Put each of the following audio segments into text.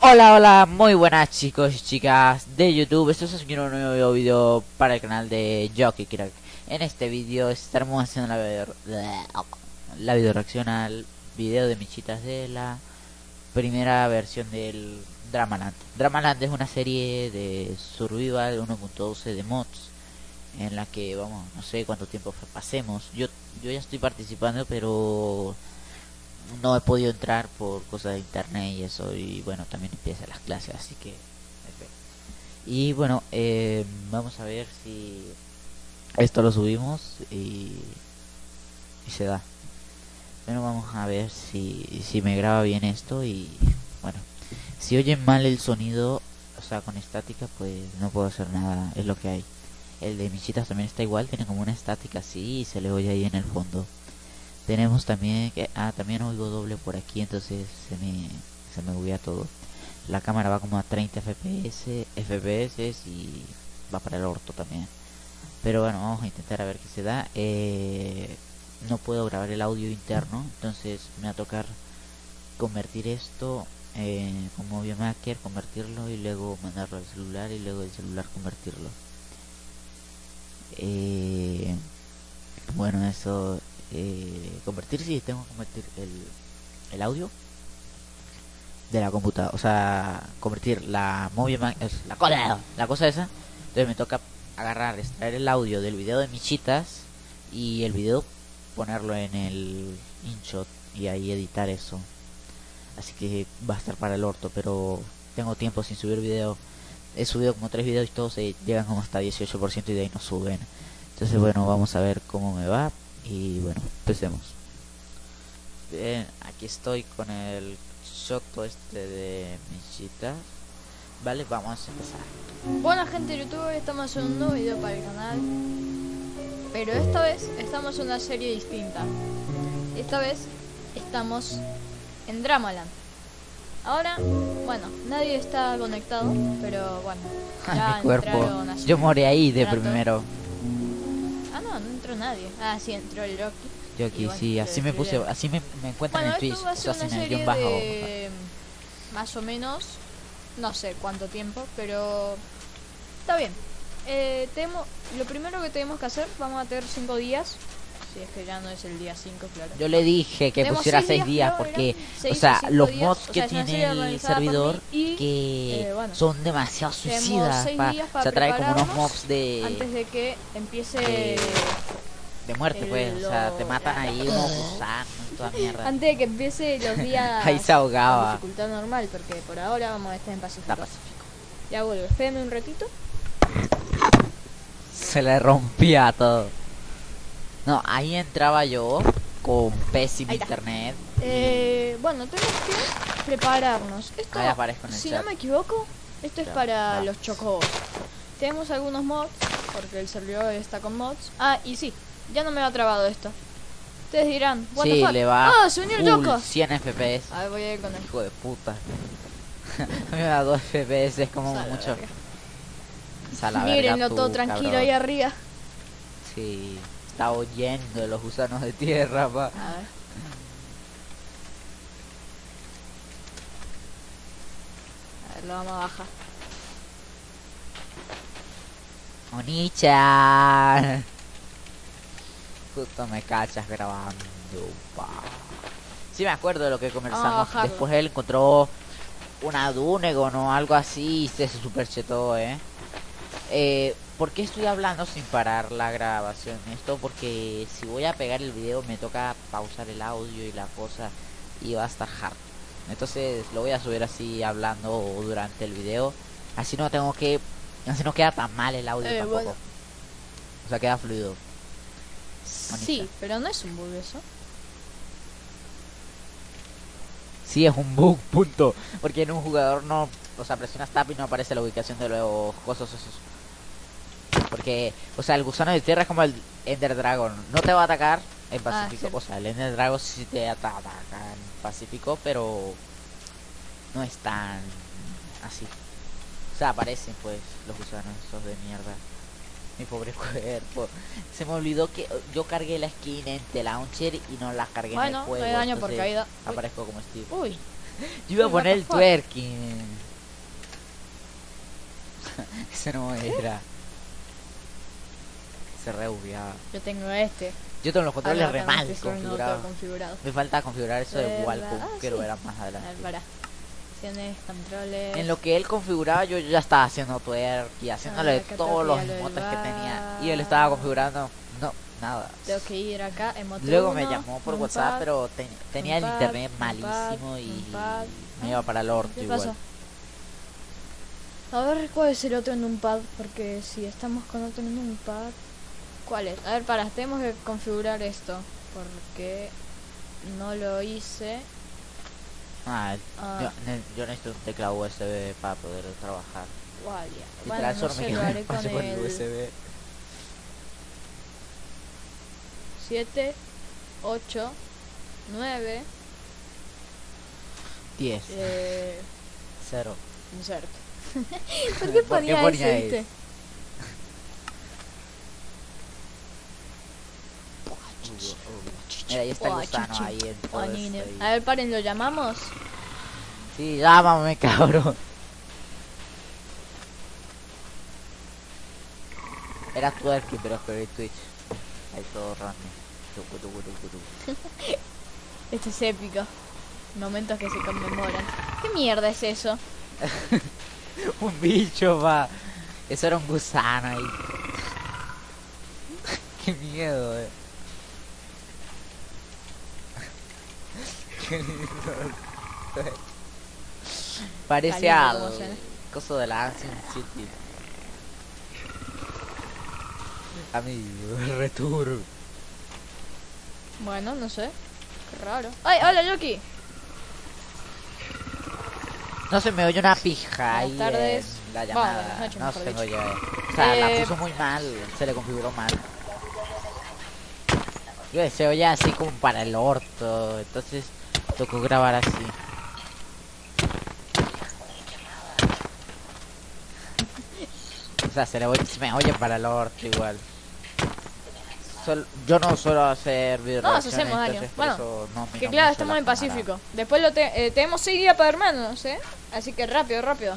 Hola, hola, muy buenas chicos y chicas de YouTube. Esto es un nuevo video para el canal de Jockey Crack. En este video estaremos haciendo la video, la video reacción al video de Michitas de la primera versión del Dramaland. Dramaland es una serie de survival 1.12 de mods en la que vamos, no sé cuánto tiempo pasemos. Yo yo ya estoy participando, pero no he podido entrar por cosas de internet y eso y bueno también empiezan las clases así que y bueno eh, vamos a ver si esto lo subimos y, y se da. Bueno vamos a ver si, si me graba bien esto y bueno si oyen mal el sonido o sea con estática pues no puedo hacer nada es lo que hay. El de Michitas también está igual tiene como una estática así y se le oye ahí en el fondo tenemos también que ah también oigo doble por aquí entonces se me se me buguea todo. La cámara va como a 30 fps fps y va para el orto también. Pero bueno vamos a intentar a ver qué se da. Eh, no puedo grabar el audio interno entonces me va a tocar convertir esto eh, como Maker convertirlo y luego mandarlo al celular y luego el celular convertirlo. Eh, bueno eso eh, convertir si tengo que convertir el, el audio de la computadora o sea convertir la móvil la cosa la cosa esa. Entonces me toca agarrar extraer el audio del video de Michitas y el video ponerlo en el InShot y ahí editar eso. Así que va a estar para el orto pero tengo tiempo sin subir video. He subido como tres videos y todos se llegan como hasta 18% y de ahí no suben. Entonces bueno vamos a ver cómo me va y bueno, empecemos. Bien, aquí estoy con el Shoto este de Michita. Vale, vamos a empezar. Buena gente de YouTube, estamos haciendo un nuevo video para el canal. Pero esta vez estamos en una serie distinta. Esta vez estamos en Dramaland. Ahora, bueno, nadie está conectado, pero bueno. Ya mi cuerpo. Yo morí ahí de primero. Entró nadie. Ah, sí, entró el Rocky. Jockey, sí, así me puse, así me, me encuentran en Twitch, o sea, el guion bajo. De... Más o menos, no sé cuánto tiempo, pero está bien. Eh, tenemos, lo primero que tenemos que hacer, vamos a tener 5 días. Si es que ya no es el día 5, claro. Yo le dije que pusiera 6 días, porque, o sea, los mods que tiene el servidor que eh, son demasiado suicidas. Pa, se trae como unos mobs de. Antes de que empiece. De, muerte, pues. O sea, te matan ahí unos gusanos toda mierda. Antes de que empiece los días. ahí se ahogaba. dificultad normal, porque por ahora vamos a estar en Pacífico. pacífico. Ya vuelvo, espérenme un ratito. Se le rompía todo. No, ahí entraba yo con pésimo internet. Eh, bueno, tenemos que prepararnos. Esto, si no me equivoco, esto es para los chocobos. Tenemos algunos mods, porque el servidor está con mods. Ah, y sí, ya no me ha trabado esto. Ustedes dirán, what sí, le va ¡Ah, se unió el choco! 100 FPS. A ver, voy a ir con él. Hijo de puta. me da 2 FPS, es como mucho. Mírenlo todo tranquilo ahí arriba. Sí está oyendo los gusanos de tierra, pa. A ver. A ver, lo vamos a bajar. Onichan. Justo me cachas grabando, pa. Sí me acuerdo de lo que conversamos. Después él encontró una Dunegon o algo así y se superchetó, eh. Eh, ¿Por qué estoy hablando sin parar la grabación? Esto porque si voy a pegar el video me toca pausar el audio y la cosa y va a estar hard. Entonces lo voy a subir así hablando durante el video. Así no tengo que... Así no queda tan mal el audio eh, tampoco. O sea, queda fluido. Sí, pero no es un bug eso. Sí, es un bug, punto. Porque en un jugador no... O sea, presionas tap y no aparece la ubicación de los cosas esos porque, o sea, el gusano de tierra es como el Ender Dragon. No te va a atacar en ah, Pacífico. O sea, el Ender Dragon sí te ataca en Pacífico, pero no es tan así. O sea, aparecen pues los gusanos esos de mierda mi pobre cuerpo. Se me olvidó que yo cargué la skin en este launcher y no la cargué bueno, en el juego. Bueno, daño por caída. Uy. Aparezco como Steve. Uy. Yo iba a poner el twerking. Eso no era. Se reubiaba. Yo tengo este. Yo tengo los controles remal configurados. Me falta configurar eso de Walco. Quiero sí. ver más adelante. Opciones, controles. En lo que él configuraba yo ya estaba haciendo twerk y haciéndole acá todos los emotes que tenía. Y él estaba configurando, no, nada. Tengo que ir acá, emote Luego me llamó por WhatsApp, pad. pero te- tenía el pad, internet pad, malísimo y me iba para el orto ¿Qué igual. A ver cuál es el otro en un pad, porque si estamos con otro en un pad, ¿cuál es? A ver, para, tenemos que configurar esto, porque no lo hice. Ah, Ah. yo, ne- yo necesito un teclado USB para poder trabajar. Bueno, tras no me lo haré con espacio con el el USB. 7, 8, 9, 10, eh, 0. insert. ¿Por qué ponía, ese? Mira, ahí está el gusano ahí en todo Oh, ahí. A ver, paren, ¿lo llamamos? Sí, llámame, cabrón. Era twerking, pero escribí Twitch. Ahí todo random. Este es épico. Momentos que se conmemoran. ¿Qué mierda es eso? un bicho, va. Eso era un gusano ahí. Qué miedo, eh. Qué lindo. Parece al coso de la Ancient City. Amigo, return. Bueno, no sé. Qué raro. ¡Ay, hola, Yoki! No se me oye una pija ahí tardes. en la llamada. no se me oye. O sea, la Eh, puso muy mal, se le configuró mal. Yo se oye así como para el orto, entonces tocó grabar así. O sea, se, le oye, se me oye para el orto igual. Sol- yo no suelo hacer video No nos hacemos daño. Bueno, Que claro, estamos en Pacífico. Después lo te eh, tenemos 6 días para hermanos, ¿eh? Así que rápido, rápido.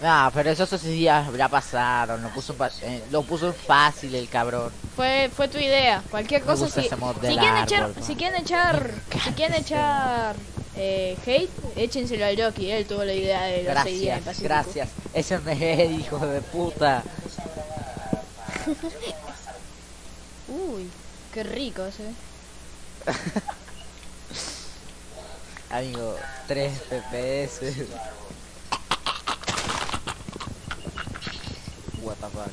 No, pero esos esos días ya pasaron, lo puso, eh, lo puso fácil el cabrón. Fue, fue tu idea. Cualquier cosa si, si quieren árbol, echar, man. si quieren echar, si quieren echar eh, hate, échenselo al Yoki, él tuvo la idea de 6 días en Gracias, Pacífico. gracias. Ese me hijo de puta. Uy, qué rico ese. Amigo, 3 FPS. What the fuck.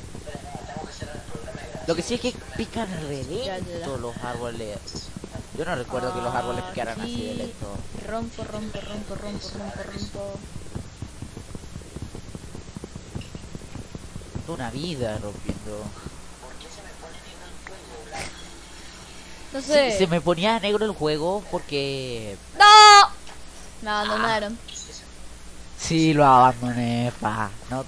Lo que sí es que pican re lento los árboles. Yo no recuerdo que los árboles picaran así de lento. Rompo, rompo, rompo, rompo, rompo, rompo. Una vida rompiendo. No sé. se me ponía negro el juego porque ¡No! Me abandonaron. Sí, lo abandoné, pa. No,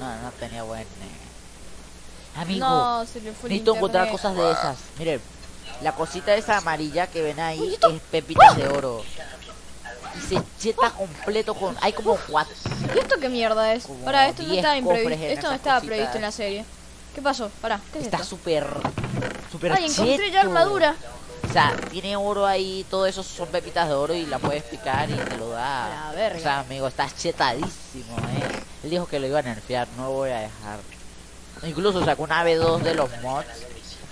no, no, tenía buen. eh. Amigo, No, se le fue necesito encontrar cosas de esas. Miren, la cosita esa amarilla que ven ahí Uy, es pepitas de oro. Y se cheta completo con. Hay como cuatro. ¿Y esto qué mierda es? Como Pará, esto no 10 estaba imprevisto. Esto no estaba cositas. previsto en la serie. ¿Qué pasó? Pará, ¿qué es Está súper. Súper Ay, encontré ya cheto. armadura. O sea, tiene oro ahí, todo eso son pepitas de oro y la puedes picar y te lo da. A verga. O sea, amigo, estás chetadísimo, eh. Él dijo que lo iba a nerfear, no voy a dejar. Incluso sacó una B2 de los mods.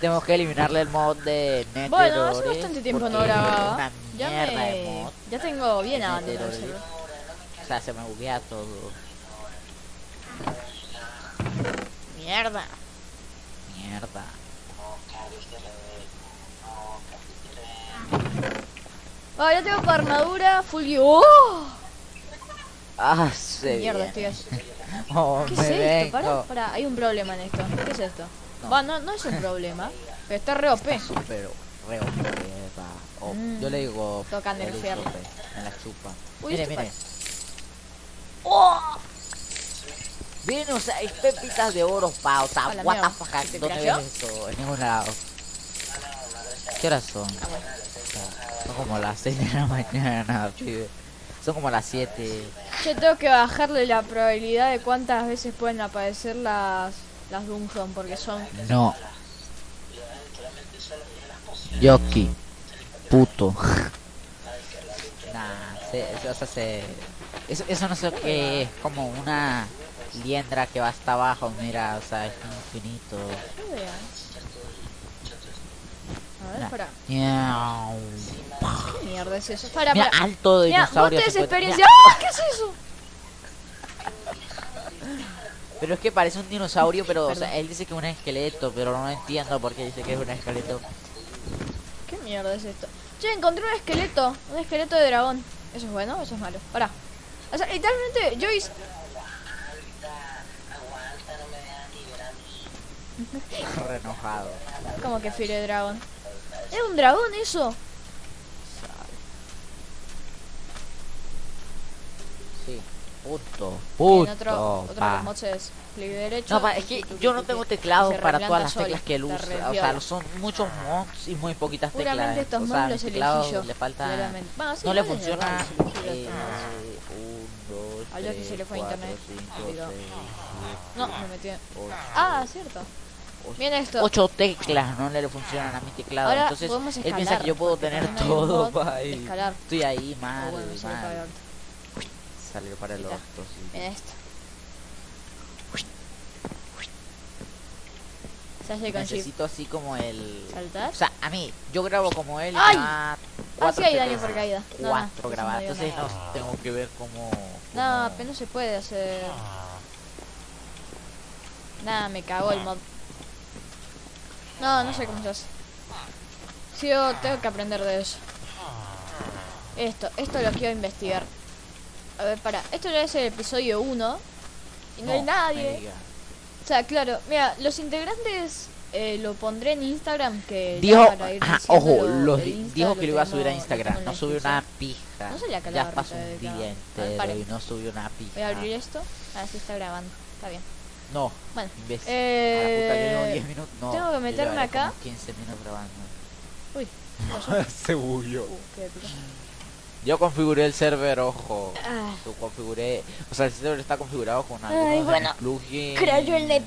Tenemos que eliminarle el mod de Nether Bueno, hace bastante tiempo no grababa. Ya me... Ya tengo bien abandonado. O sea, se me buguea todo. Mierda. Mierda. Ah, ya tengo para armadura full. ¡Oh! Ah, se Mierda, estoy así. Oh, ¿Qué es esto? Pará, pará, hay un problema en esto. ¿Qué es esto? No. Va, no, no es un problema. Pero está re OP. Pero, re OP. Oh, Mm. Yo le digo. Tocan el usope, Me la chupa. Uy, mire, esto mire. ¡Oh! Bien, o sea, hay pepitas de oro, pa. O sea, A la what the fuck, ¿Se ¿dónde ves eso? En ningún lado. ¿Qué horas son? Ah, bueno. Son como las 6 de la mañana, pibe. Son como las 7. Yo tengo que bajarle la probabilidad de cuántas veces pueden aparecer las las dungeon porque son No. Yoki. Puto. nah, se, se- o sea, se... Eso, eso no sé qué es, como una liendra que va hasta abajo, mira, o sea, es infinito. A ver, Mira. para. ¿Qué mierda es eso? Para, Mira, para. alto vos dinosaurio. experiencia. mira, ¡Ah! ¿Qué es eso? Pero es que parece un dinosaurio, pero o sea, él dice que es un esqueleto, pero no entiendo por qué dice que es un esqueleto. ¿Qué mierda es esto? Che, encontré un esqueleto. Un esqueleto de dragón. ¿Eso es bueno o eso es malo? Pará. O sea, literalmente, yo hice. Re enojado. Como que fire dragón. ¿Es un dragón eso? Sí. Puto. En Puto. otro, otro de pa. los mods es clic derecho. No, pa, es que yo no tengo teclado para todas las teclas que él usa. O sea, son muchos mods y muy poquitas teclas. Seguramente estos o mods sea, los elegí teclado yo. le falta. Bueno, sí, no le funciona. eh, los un, dos, A Yoshi tres, se le fue cuatro, internet. cinco, Digo. seis, No, me metí. ocho, Ah, cierto. Bien esto. Ocho teclas no le funcionan a mi teclado. Ahora Entonces él piensa que yo puedo tener todo. escalar. Estoy ahí mal, Oh, bueno, me sale mal. para ahorita. Salió para el orto, sí. Mira esto. Se hace con shift. Necesito así como el. ¿Saltar? O sea, a mí, yo grabo como él y ¡Ay! Ah, sí hay daño por caída. No, no, Cuatro grabadas. no Entonces no tengo que ver cómo. No, cómo- apenas se puede hacer. Nada, me cagó el mod. No, no sé cómo se hace. Sí, yo tengo que aprender de eso. Esto, esto lo quiero investigar. A ver, para. Esto ya es el episodio 1. Y no, hay nadie. O sea, claro, mira, los integrantes eh, lo pondré en Instagram que Dijo, para ir ajá, diciéndolo, ojo, los dijo que lo iba a subir a Instagram. No subió una pija. No la ya pasó un día entero y no subió una pija. Voy a abrir esto. Ah, sí está grabando. Está bien. No, Bueno, imbécil. eh, a la puta, yo llevo 10 minutos. No, tengo que meterme acá. como 15 minutos grabando. Uy. Se bugueó. Yo configuré el server, ojo. Ah, Lo configuré. O sea, el server está configurado con Ay, algunos bueno, plugins. creyó el net.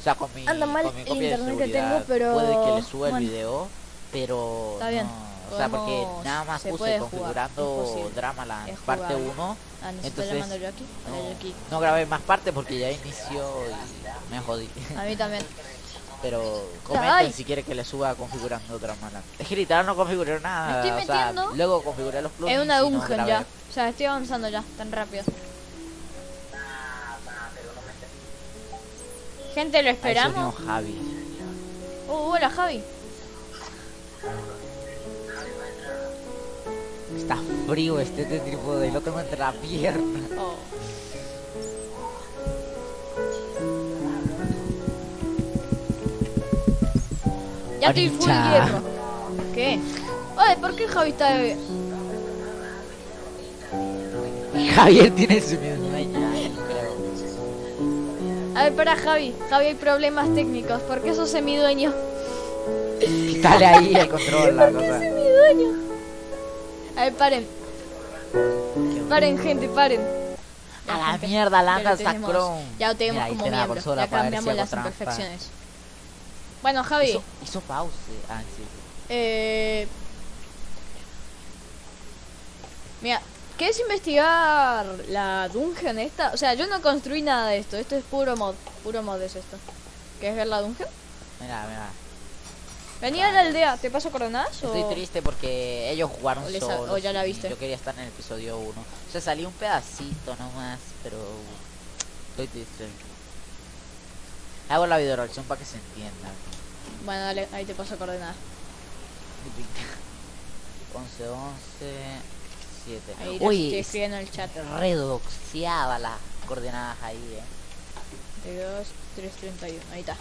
O sea, con mi, Anda mal con mi el copia de internet que tengo, pero Puede que le suba el bueno. video, pero. Está bien, no, O sea, porque nada más se puse configurando Dramaland es parte jugable. 1. Ah, está Entonces, yo aquí. Hola, yo aquí. No, no grabé más partes porque ya inició y me jodí. A mí también. Pero comenten si quiere que le suba configurando Dramaland. Es que literal no configuré nada. estoy o sea, luego configuré los plugins. Es una no dungeon grabé. ya. O sea, estoy avanzando ya, tan rápido. Gente, lo Ahí esperamos. Javi. Uh, hola Javi. Está frío este, este trípode, lo tengo entre la pierna. Oh. Ya estoy full hierro. ¿Qué? Oye, ¿por qué Javi está de... Javier tiene su. A ver, para Javi. Javi, hay problemas técnicos. ¿Por qué sos semidueño? Quítale ahí el control, la cosa. Semidueño. A ver, paren. Paren, gente, paren. A la mierda, tenemos- Sacron. Ya lo tenemos Mira, ahí como tiene la miembro. consola Ya para ver si cambiamos hago las trampa. imperfecciones. Bueno, Javi. Hizo, hizo pause. Ah, sí. Eh... Mira, ¿quieres investigar la dungeon esta? O sea, yo no construí nada de esto. Esto es puro mod. Puro mod es esto. ¿Quieres ver la dungeon? Mira, mira. Vení a la aldea. ¿Te paso coordenadas? Estoy o- triste porque ellos jugaron o solos. o ya la viste. Yo quería estar en el episodio 1. O sea, salió un pedacito nomás, pero estoy triste. Hago la video reacción para que se entienda. Bueno, dale, ahí te paso coordenadas. 11, 11, 7. Ahí lo estoy Uy, escribiendo en el chat. redoxeaba las coordenadas ahí, eh. 32, 331. Ahí está.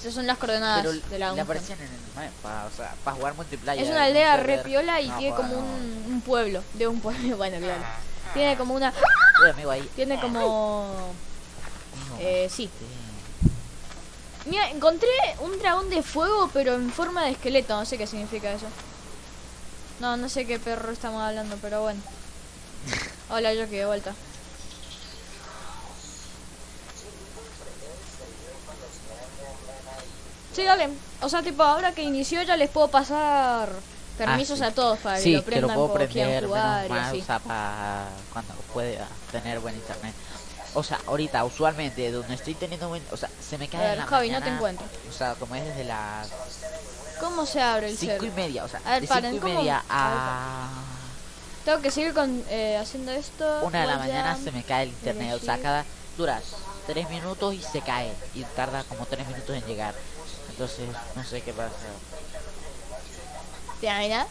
Esas son las coordenadas Pero de la le aparecían en el mapa, o sea, para jugar multiplayer. Es una un aldea server. re piola y No, tiene como no. un, un pueblo. De un pueblo, bueno, claro. Tiene como una... Uy, amigo, ahí. Tiene como... No, Eh, sí. sí. Mira, encontré un dragón de fuego, pero en forma de esqueleto. No sé qué significa eso. No, no sé qué perro estamos hablando, pero bueno. Hola, yo aquí de vuelta. Sí, dale. O sea, tipo, ahora que inició ya les puedo pasar permisos ah, a todos para que sí, lo prendan lo puedo prender, jugar menos mal, y así. O sea, para cuando pueda tener buen internet. O sea, ahorita, usualmente, donde estoy teniendo buen... O sea, se me cae A ver, en la Javi, no te mañana, encuentro. O sea, como es desde las ¿Cómo se abre el cinco y media, o sea, A ver, de paren, cinco y media A a Tengo que seguir con, eh, haciendo esto. una de la mañana se me cae el internet. O sea, cada... Dura tres minutos y se cae. Y tarda como tres minutos en llegar. Entonces, no sé qué pasa. ¿Te imaginas?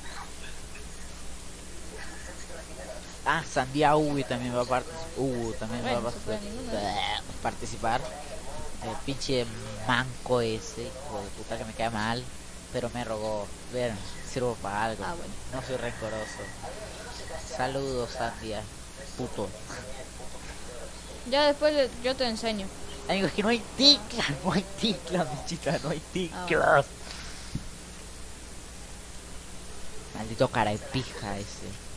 Ah, Sandía Ubi también va a participar. Uh, también Bueno, va a se puede participar. El pinche manco ese, hijo de puta que me cae mal. Pero me rogó. Ver, sirvo para algo. Ah, bueno. No soy rencoroso. Saludos, Sandia. Puto. Ya después le- yo te enseño. Amigo, es que no hay ticla, no hay ticla, mi chica, no hay Ah, ticlas. Maldito cara de pija ese.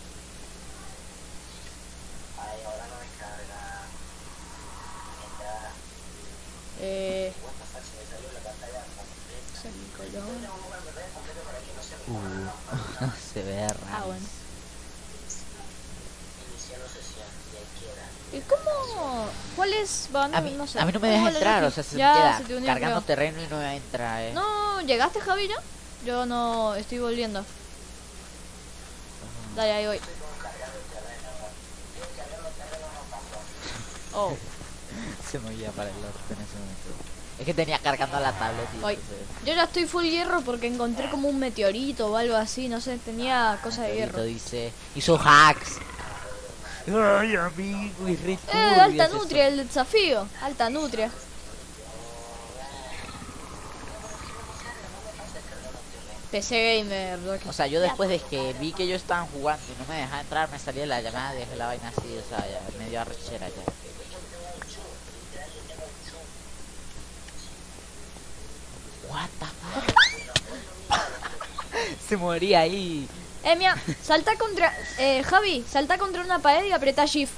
Eh... Uh, se ve raro. Ah, bueno. ¿Y cómo? ¿Cuáles van? A mí, no sé. a mí no me ¿Cómo deja entrar, o sea, se ya queda se te unió, cargando creo. terreno y no me entra, eh. No, ¿llegaste Javi ya? Yo no estoy volviendo. Dale, ahí voy. Oh, Se me oía para el orto en ese momento. Es que tenía cargando la tablet y entonces, Yo ya estoy full hierro porque encontré como un meteorito o algo así, no sé, tenía cosa de hierro. dice, hizo hacks. Ay, amigo, y Eh, alta es eso. nutria el desafío, alta nutria. PC Gamer. O sea, yo después de que vi que ellos estaban jugando y no me dejaba entrar, me salía la llamada, dejé la vaina así, o sea, ya me dio arrechera ya. What the fuck? Se moría ahí. Eh, mira, salta contra. Eh, Javi, salta contra una pared y apretá Shift.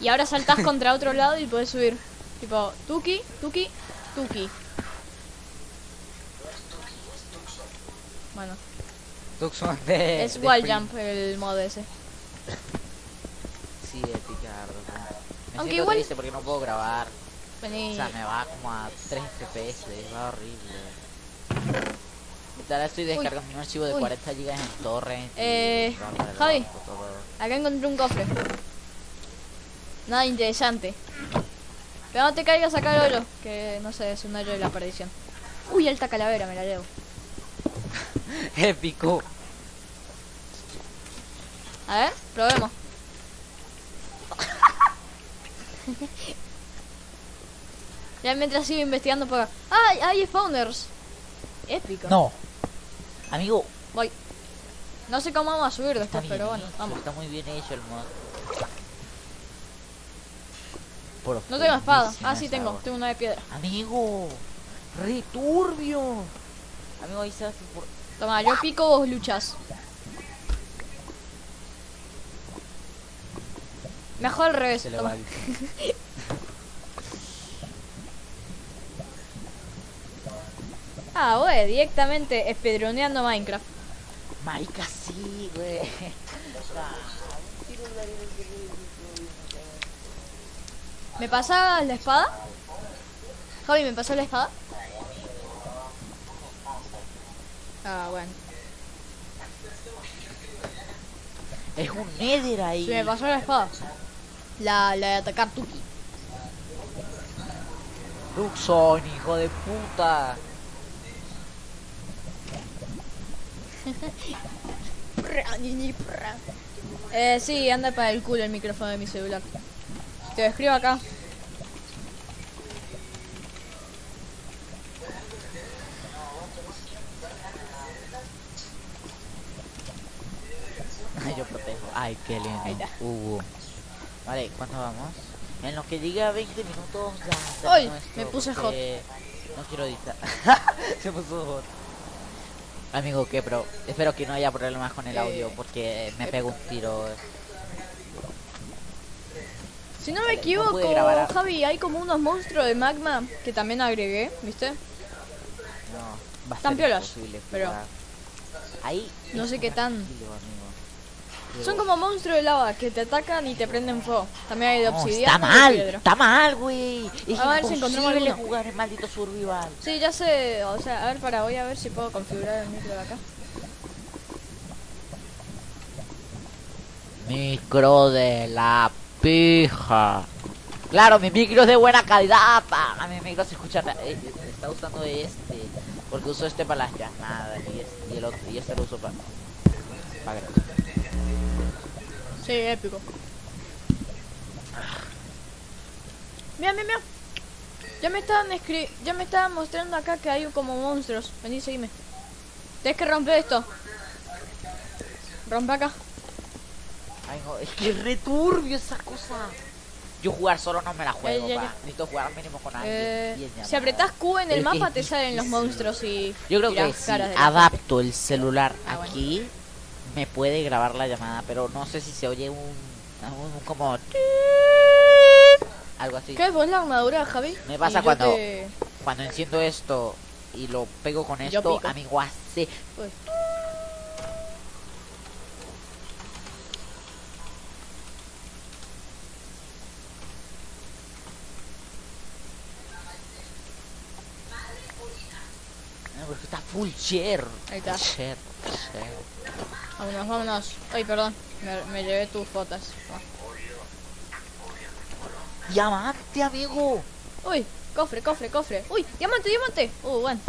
Y ahora saltás contra otro lado y podés subir. Tipo, Tuki, Tuki, Tuki. Bueno, Tucson de. es Free. jump el modo ese. Me Aunque igual- triste porque no puedo grabar. Vení. O sea, me va como a 3 FPS, va horrible. Ahorita estoy descargando un archivo de Uy. 40 GB en torrent. y Eh, el Javi. Acá encontré un cofre. Nada interesante. Pero no te caigas acá al hoyo, que no sé, es un hoyo de la perdición. Uy, alta calavera, me la llevo. Épico. A ver, probemos. ya mientras sigo investigando por. ¡Ay, hay spawners! Épico. No. Amigo, Voy. No sé cómo vamos a subir después, bien pero bueno, vamos. Está muy bien hecho el mod. No tengo espada. Ah, sí tengo. Tengo una de piedra. Amigo, re turbio. Amigo, ahí se hace por... Toma, yo pico, vos luchas. Mejor al revés. Se le va. Ah, güey, directamente espedroneando Minecraft. Marica, sí, güey. ¿Me pasas la espada? Javi, ¿me pasó la espada? Ah, bueno. Es un nether ahí. Sí, me pasó la espada. La, la de atacar Tuki. Luxon, hijo de puta. Eh, sí, anda para el culo el micrófono de mi celular. Te lo escribo acá. Ay, yo protejo. Ay, qué lindo. Ahí está. Vale, ¿cuánto vamos? En lo que diga 20 minutos ya. Ay, me puse porque No quiero editar. Se puso hot. Amigo, ¿qué, bro? Espero que no haya problemas con el Eh, audio porque me eh. pego un tiro. Si no me no equivoco, Javi, hay como unos monstruos de magma que también agregué, ¿viste? No, imposible pero-. Ahí No sé qué tan- amigo. Son como monstruos de lava que te atacan y te prenden fuego. También hay de No, obsidiana. está mal, está mal, güey. Es A ver si encontramos alguno. jugar el maldito survival. Sí, ya sé, o sea, a ver, para, voy a ver si puedo configurar el micro de acá. Micro de la pija. Claro, mi micro es de buena calidad. pa. Mi micro se escucha. eh, está usando este. Porque uso este para las llamadas. Y, este, y el otro. Y este lo uso para. Para. Sí, épico. Mira, mira, mira. Ya me estaban escri ya me estaban mostrando acá que hay como monstruos. Vení, seguime. Tienes que romper esto. Rompe acá. Ay, no, es que es returbio esa cosa. Yo jugar solo no me la juego, Eh, pa. Necesito jugar mínimo con alguien. Eh, si apretás Q en el Pero mapa te salen los monstruos y Yo creo que si adapto el celular Ah, bueno. Me puede grabar la llamada, pero no sé si se oye un, como algo así. ¿Qué es vos la armadura, Javi? Me pasa Y cuando- te- Cuando enciendo esto y lo pego con esto, amigo, hace Uy. está full share. Ahí está. Share, share. Vámonos, vámonos. Ay, perdón. Me, me llevé tus fotos. Diamante, amigo. Uy, cofre, cofre, cofre. Uy, diamante, diamante. Uh, bueno.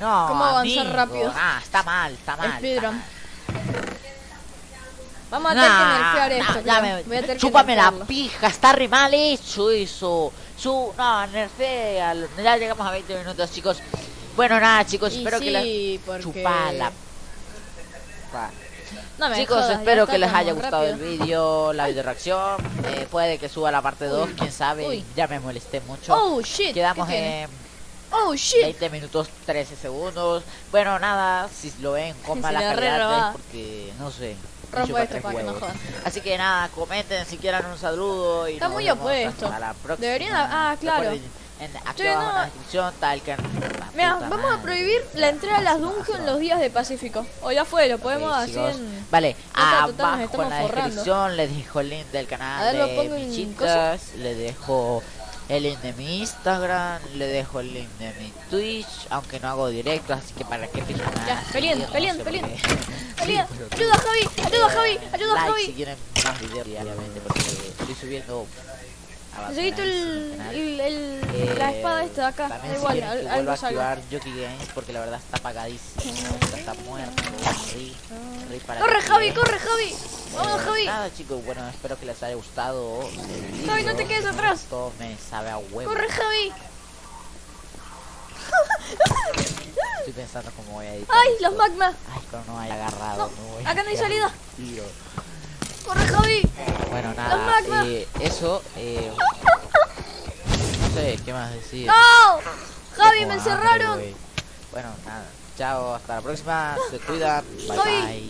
No, ¿Cómo avanzar amigo. rápido? Ah, está mal, está mal. Speedrun. Vamos a tener que nerfear nah, esto. ya me- Voy a tener que chúpame la nerfearlo. pija, está re mal hecho eso. Su, no, nerfea. Ya llegamos a 20 minutos, chicos. Bueno, nada, chicos, Y espero que les porque... chupala. No Chicos, jodas, espero que les haya gustado el vídeo, la video reacción. Eh, puede que suba la parte 2, Uy. quién sabe. Uy. Ya me molesté mucho. Oh, shit. Quedamos en Oh, shit. 20 minutos 13 segundos. Bueno, nada, si lo ven Se mala la calidad es porque no sé. Rompo chupa esto tres para que no jodan. Así que nada, comenten si quieren un saludo y Está nos muy vemos opuesto. hasta la próxima. Deberían- ah, claro. En, aquí Che, abajo en la descripción está el can. Mira, vamos a prohibir la entrada a las dungeons los días de Pacífico. O ya fue, lo podemos hacer en... Vale, abajo en la forrando. descripción les dejo el link del canal ver, de pongo en Bichitas, le dejo el link de mi Instagram, le dejo el link de mi Twitch, aunque no hago directo, así que para qué pijan Ya, peleen. Peleen. Sí, pero- Ayuda, Javi, ayuda, Javi, ayuda, like si Javi. quieren más videos diariamente porque estoy subiendo Necesito el, el, el- la Eh, espada esta de acá. También si igual, quieren al- algo a activar Jockey Games porque la verdad está apagadísimo, está, está muerto. Para Corre, Javi, corre, Javi. Vamos, Eh, Javi. Nada chicos, bueno, espero que les haya gustado. el Javi, no te quedes atrás. Todo me sabe a huevo. Corre, Javi. Estoy pensando cómo voy a editar. Ay, los magma. Ay, pero no hay agarrado. No, me voy acá no hay salida. Corre, Javi. Bueno, nada, eh, eso. Eh, no sé, ¿qué más decir? No. Javi, me encerraron. güey. Bueno, nada. Chao, hasta la próxima. Se cuidan. Bye bye.